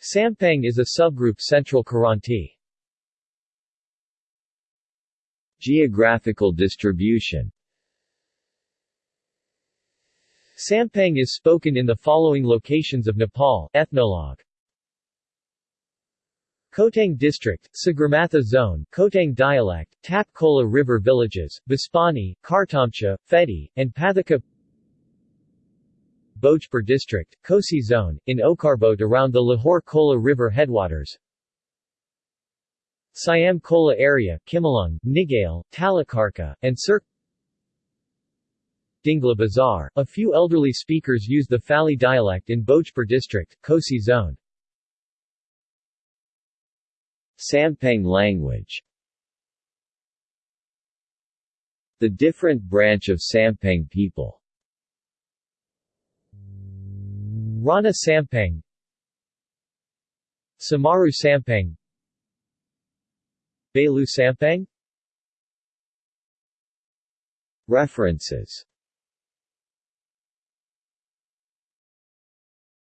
Sampang is a subgroup Central Kiranti. Geographical distribution. Sampang is spoken in the following locations of Nepal Ethnologue. Khotang District, Sagarmatha Zone, Khotang Dialect, Tap Khola River Villages, Bispani, Kartamcha, Phedi, and Pathaka Bhojpur District, Kosi Zone, in Okarbot around the Lahore Khola River headwaters Siam Khola area, Kimalung, Nigale, Talakarka, and Sir Dingla Bazar. A few elderly speakers use the Fali dialect in Bhojpur district, Kosi zone. Sampang language The different branch of Sampang people Rana Sampang Samaru Sampang Belu Sampang References